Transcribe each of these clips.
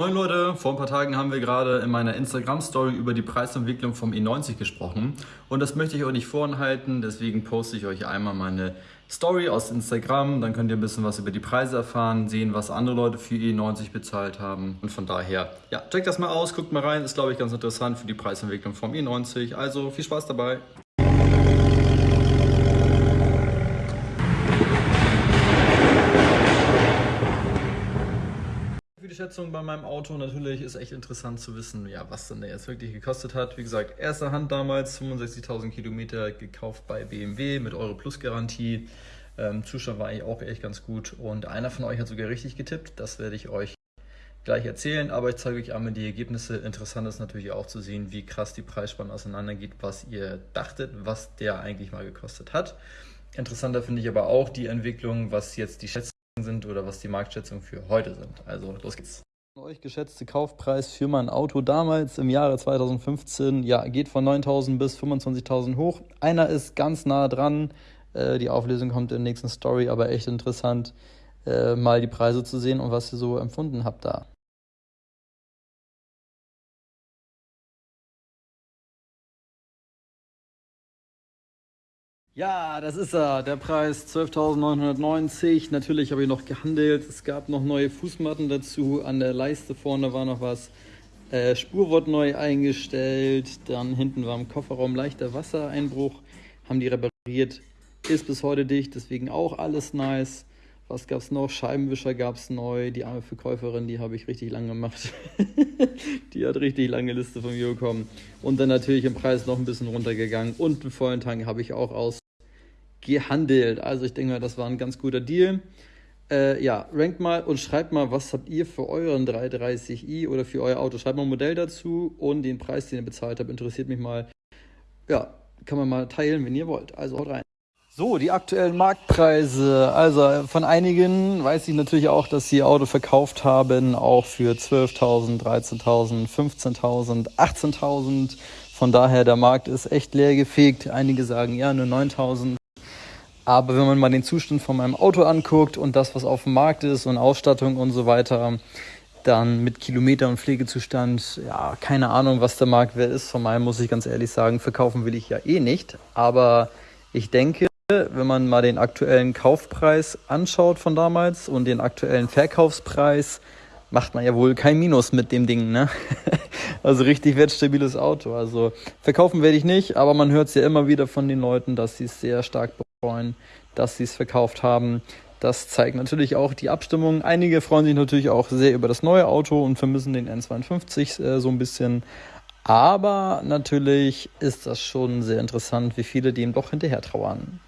Moin Leute, vor ein paar Tagen haben wir gerade in meiner Instagram-Story über die Preisentwicklung vom E90 gesprochen. Und das möchte ich euch nicht vorenthalten, deswegen poste ich euch einmal meine Story aus Instagram, dann könnt ihr ein bisschen was über die Preise erfahren, sehen, was andere Leute für E90 bezahlt haben. Und von daher, ja, checkt das mal aus, guckt mal rein, ist glaube ich ganz interessant für die Preisentwicklung vom E90, also viel Spaß dabei. Schätzung bei meinem Auto. Natürlich ist echt interessant zu wissen, ja, was denn der jetzt wirklich gekostet hat. Wie gesagt, erste Hand damals, 65.000 Kilometer gekauft bei BMW mit Euro Plus Garantie. Ähm, Zustand war eigentlich auch echt ganz gut und einer von euch hat sogar richtig getippt. Das werde ich euch gleich erzählen, aber ich zeige euch einmal die Ergebnisse. Interessant ist natürlich auch zu sehen, wie krass die Preisspanne auseinandergeht, was ihr dachtet, was der eigentlich mal gekostet hat. Interessanter finde ich aber auch die Entwicklung, was jetzt die Schätzung sind oder was die Marktschätzungen für heute sind. Also los geht's. Euch geschätzte Kaufpreis für mein Auto damals im Jahre 2015, ja, geht von 9.000 bis 25.000 hoch. Einer ist ganz nah dran. Äh, die Auflösung kommt in der nächsten Story, aber echt interessant, äh, mal die Preise zu sehen und was ihr so empfunden habt da. Ja, das ist er, der Preis 12.990. Natürlich habe ich noch gehandelt. Es gab noch neue Fußmatten dazu. An der Leiste vorne war noch was. Äh, Spur wurde neu eingestellt. Dann hinten war im Kofferraum leichter Wassereinbruch. Haben die repariert. Ist bis heute dicht, deswegen auch alles nice. Was gab es noch? Scheibenwischer gab es neu. Die arme Verkäuferin, die habe ich richtig lang gemacht. die hat richtig lange Liste von mir bekommen. Und dann natürlich im Preis noch ein bisschen runtergegangen. Und einen vollen Tank habe ich auch aus gehandelt. Also ich denke mal, das war ein ganz guter Deal. Äh, ja, rankt mal und schreibt mal, was habt ihr für euren 330i oder für euer Auto. Schreibt mal ein Modell dazu und den Preis, den ihr bezahlt habt, interessiert mich mal. Ja, kann man mal teilen, wenn ihr wollt. Also haut rein. So, die aktuellen Marktpreise. Also von einigen weiß ich natürlich auch, dass sie Auto verkauft haben, auch für 12.000, 13.000, 15.000, 18.000. Von daher, der Markt ist echt leer gefegt. Einige sagen, ja, nur 9.000. Aber wenn man mal den Zustand von meinem Auto anguckt und das, was auf dem Markt ist und Ausstattung und so weiter, dann mit Kilometer und Pflegezustand, ja, keine Ahnung, was der Marktwert ist. Von meinem muss ich ganz ehrlich sagen, verkaufen will ich ja eh nicht. Aber ich denke, wenn man mal den aktuellen Kaufpreis anschaut von damals und den aktuellen Verkaufspreis, macht man ja wohl kein Minus mit dem Ding, ne? Also richtig wertstabiles Auto. Also verkaufen werde ich nicht, aber man hört es ja immer wieder von den Leuten, dass sie es sehr stark freuen, dass sie es verkauft haben. Das zeigt natürlich auch die Abstimmung. Einige freuen sich natürlich auch sehr über das neue Auto und vermissen den N52 äh, so ein bisschen. Aber natürlich ist das schon sehr interessant, wie viele dem doch hinterher trauern.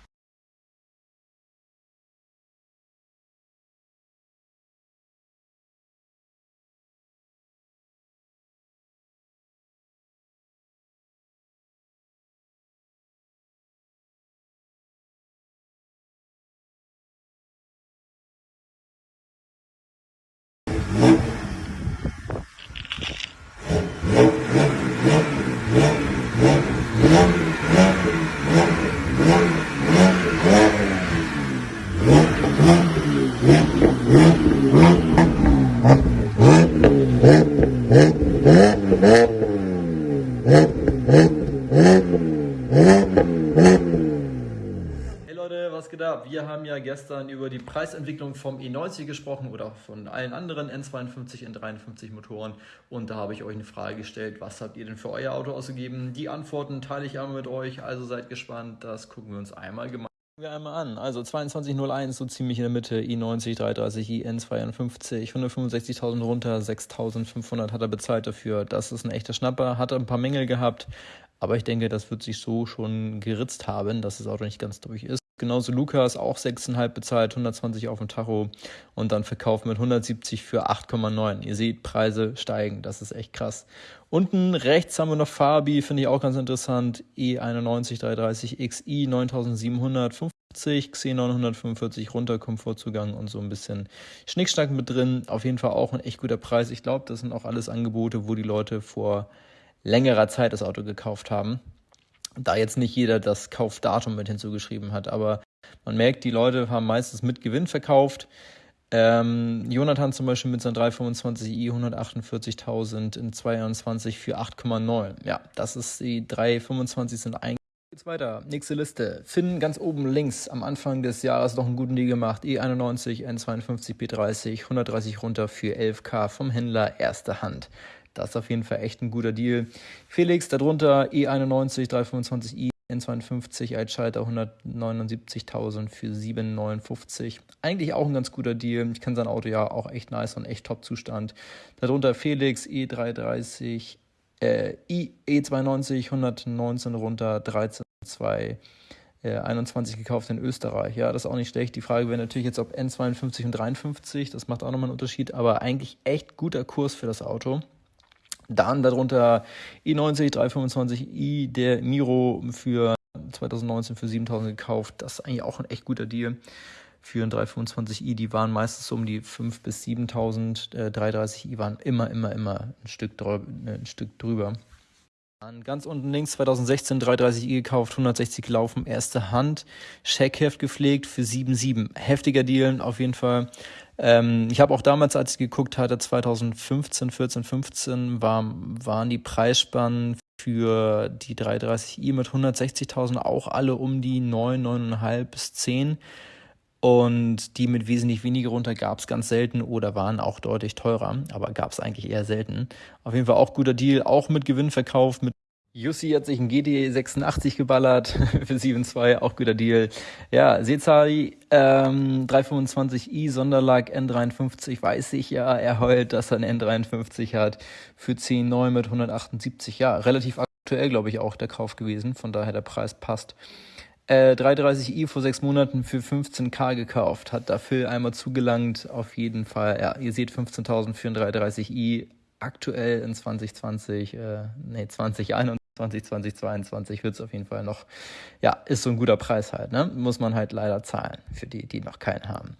Wir haben ja gestern über die Preisentwicklung vom E90 gesprochen oder von allen anderen N52, N53 Motoren und da habe ich euch eine Frage gestellt, was habt ihr denn für euer Auto ausgegeben? Die Antworten teile ich einmal mit euch, also seid gespannt, das gucken wir uns einmal gemeinsam wir einmal an. Also 2201 so ziemlich in der Mitte, i90, 330, i N52, 165.000 runter, 6.500 hat er bezahlt dafür. Das ist ein echter Schnapper, hat ein paar Mängel gehabt, aber ich denke, das wird sich so schon geritzt haben, dass das Auto nicht ganz durch ist. Genauso Lukas, auch 6,5 bezahlt, 120 auf dem Tacho und dann verkauft mit 170 für 8,9. Ihr seht, Preise steigen, das ist echt krass. Unten rechts haben wir noch Fabi, finde ich auch ganz interessant, E91 330 XI 9750, C945 runter, Komfortzugang und so ein bisschen Schnickschnack mit drin. Auf jeden Fall auch ein echt guter Preis. Ich glaube, das sind auch alles Angebote, wo die Leute vor längerer Zeit das Auto gekauft haben da jetzt nicht jeder das Kaufdatum mit hinzugeschrieben hat. Aber man merkt, die Leute haben meistens mit Gewinn verkauft. Ähm, Jonathan zum Beispiel mit seinem 325i 148.000 in 22 für 8,9. Ja, das ist die 325 sind eigentlich. Geht's weiter. Nächste Liste. Finn ganz oben links am Anfang des Jahres noch einen guten Deal gemacht. E91, N52, B30, 130 runter für 11k vom Händler erste Hand. Das ist auf jeden Fall echt ein guter Deal. Felix darunter E91, 325i, N52 als Schalter 179.000 für 7,59. Eigentlich auch ein ganz guter Deal. Ich kenne sein Auto ja auch echt nice und echt Top-Zustand. Darunter Felix E330, äh, E92 119 runter, 13,2. 21 äh, gekauft in Österreich. Ja, das ist auch nicht schlecht. Die Frage wäre natürlich jetzt, ob N52 und 53, das macht auch nochmal einen Unterschied, aber eigentlich echt guter Kurs für das Auto. Dann darunter i90 325i, der Miro für 2019 für 7000 gekauft. Das ist eigentlich auch ein echt guter Deal für ein 325i. Die waren meistens um die 5 bis 7000. Äh, 330i waren immer, immer, immer ein Stück, ein Stück drüber. Dann ganz unten links 2016 330i gekauft, 160 gelaufen, erste Hand, Scheckheft gepflegt für 7,7. Heftiger Deal auf jeden Fall. Ähm, ich habe auch damals, als ich geguckt hatte, 2015, 14, 15, war, waren die Preisspannen für die 330i mit 160.000 auch alle um die 9, 9,5 bis 10. Und die mit wesentlich weniger runter gab es ganz selten oder waren auch deutlich teurer, aber gab es eigentlich eher selten. Auf jeden Fall auch guter Deal, auch mit Gewinn verkauft, mit Jussi hat sich ein GT86 geballert für 7.2, auch guter Deal. Ja, Sezai ähm, 325i Sonderlag N53, weiß ich ja, er heult, dass er ein N53 hat für 10.9 mit 178, ja, relativ aktuell, glaube ich, auch der Kauf gewesen, von daher der Preis passt. Äh, 330i vor sechs Monaten für 15k gekauft, hat dafür einmal zugelangt, auf jeden Fall. Ja, ihr seht 15.000 für ein 330i, aktuell in 2020, äh, nee, 2021 2020, 2022 wird es auf jeden Fall noch, ja, ist so ein guter Preis halt, ne? Muss man halt leider zahlen für die, die noch keinen haben.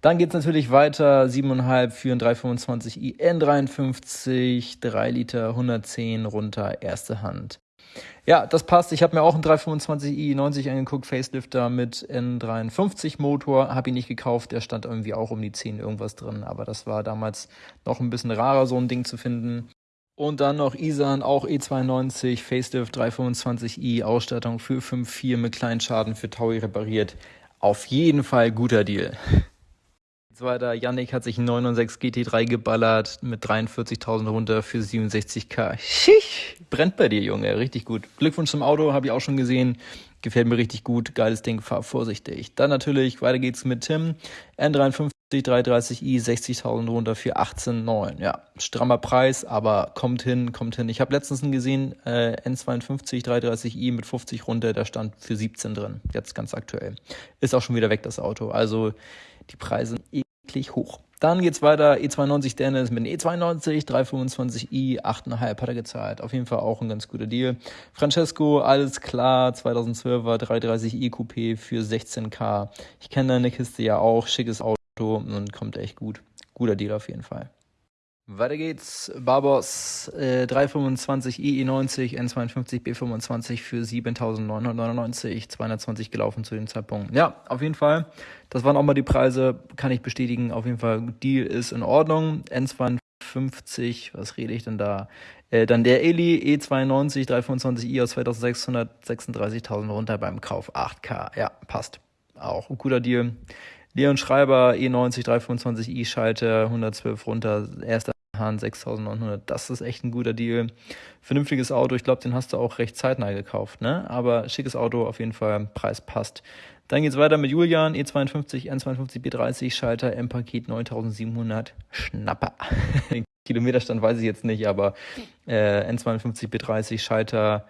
Dann geht es natürlich weiter, 7,5 für ein 325i N53, 3 Liter, 110 runter, erste Hand. Ja, das passt. Ich habe mir auch einen 325i 90 angeguckt, Facelifter mit N53 Motor. Habe ihn nicht gekauft, der stand irgendwie auch um die 10 irgendwas drin, aber das war damals noch ein bisschen rarer, so ein Ding zu finden. Und dann noch Isan, auch E92, Facelift 325i, Ausstattung für 5.4 mit kleinen Schaden für Taui repariert. Auf jeden Fall guter Deal. Zweiter, Yannick hat sich einen 996 GT3 geballert mit 43.000 runter für 67k. Schisch, brennt bei dir, Junge, richtig gut. Glückwunsch zum Auto, habe ich auch schon gesehen. Gefällt mir richtig gut, geiles Ding, fahr vorsichtig. Dann natürlich, weiter geht's mit Tim. N53 330i, 60.000 runter für 18,9. Ja, strammer Preis, aber kommt hin, kommt hin. Ich habe letztens einen gesehen, äh, N52 330i mit 50 runter, da stand für 17 drin. Jetzt ganz aktuell. Ist auch schon wieder weg, das Auto. Also die Preise sind eklig hoch. Dann geht's weiter, E92 Dennis mit dem E92, 325i, 8,5 hat er gezahlt. Auf jeden Fall auch ein ganz guter Deal. Francesco, alles klar, 2012er 330i Coupé für 16k. Ich kenne deine Kiste ja auch, schickes Auto und kommt echt gut. Guter Deal auf jeden Fall. Weiter geht's. Barbos äh, 325 IE90 N52 B25 für 7.999, 220 gelaufen zu dem Zeitpunkt. Ja, auf jeden Fall. Das waren auch mal die Preise, kann ich bestätigen. Auf jeden Fall, Deal ist in Ordnung. N52, was rede ich denn da? Äh, dann der Eli E92 325i aus 2636.000 runter beim Kauf 8K. Ja, passt. Auch ein guter Deal. Leon Schreiber E90 325i Schalter 112 runter, erster Hahn 6900. Das ist echt ein guter Deal. Vernünftiges Auto. Ich glaube, den hast du auch recht zeitnah gekauft, ne? Aber schickes Auto auf jeden Fall. Preis passt. Dann geht's weiter mit Julian E52 N52 B30 Schalter M-Paket 9700 Schnapper. Kilometerstand weiß ich jetzt nicht, aber äh, N52 B30 Schalter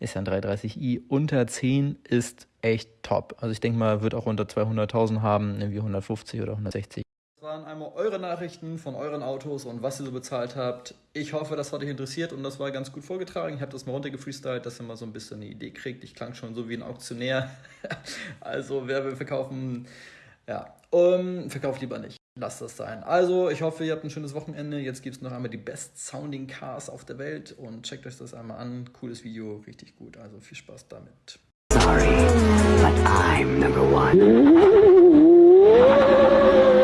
ist ja ein 330i. Unter 10 ist echt top. Also ich denke mal, wird auch unter 200.000 haben, irgendwie 150 oder 160. Das waren einmal eure Nachrichten von euren Autos und was ihr so bezahlt habt. Ich hoffe, das hat euch interessiert und das war ganz gut vorgetragen. Ich habe das mal runtergefreestylt, dass ihr mal so ein bisschen eine Idee kriegt. Ich klang schon so wie ein Auktionär. also wer will verkaufen, ja, um, verkauft lieber nicht. Lasst das sein. Also, ich hoffe, ihr habt ein schönes Wochenende. Jetzt gibt es noch einmal die Best Sounding Cars auf der Welt und checkt euch das einmal an. Cooles Video, richtig gut. Also viel Spaß damit. Sorry, but I'm number one.